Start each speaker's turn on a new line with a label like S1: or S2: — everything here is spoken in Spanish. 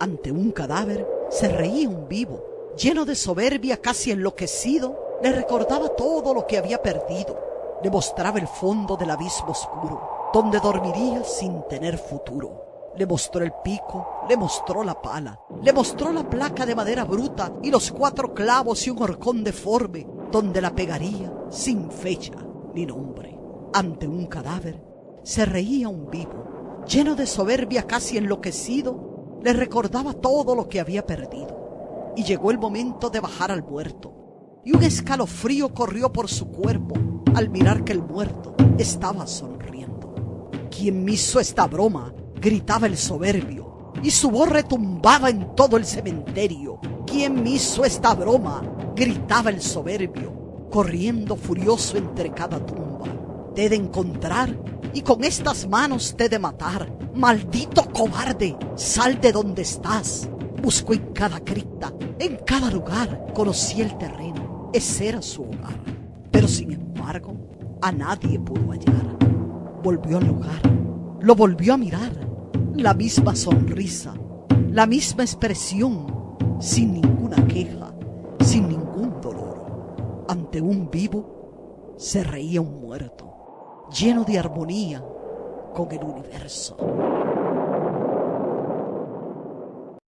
S1: Ante un cadáver se reía un vivo, lleno de soberbia, casi enloquecido, le recordaba todo lo que había perdido, le mostraba el fondo del abismo oscuro, donde dormiría sin tener futuro. Le mostró el pico, le mostró la pala, le mostró la placa de madera bruta y los cuatro clavos y un horcón deforme, donde la pegaría sin fecha ni nombre. Ante un cadáver se reía un vivo, lleno de soberbia casi enloquecido, le recordaba todo lo que había perdido. Y llegó el momento de bajar al muerto, y un escalofrío corrió por su cuerpo al mirar que el muerto estaba sonriendo. ¿Quién me hizo esta broma? gritaba el soberbio, y su voz retumbaba en todo el cementerio. ¿Quién me hizo esta broma? gritaba el soberbio, corriendo furioso entre cada tumba. Te he de encontrar y con estas manos te he de matar. Maldito cobarde, sal de donde estás. Busco en cada cripta, en cada lugar, conocí el terreno, ese era su hogar. Pero sin embargo, a nadie pudo hallar. Volvió al lugar, lo volvió a mirar la misma sonrisa, la misma expresión, sin ninguna queja, sin ningún dolor. Ante un vivo se reía un muerto, lleno de armonía con el universo.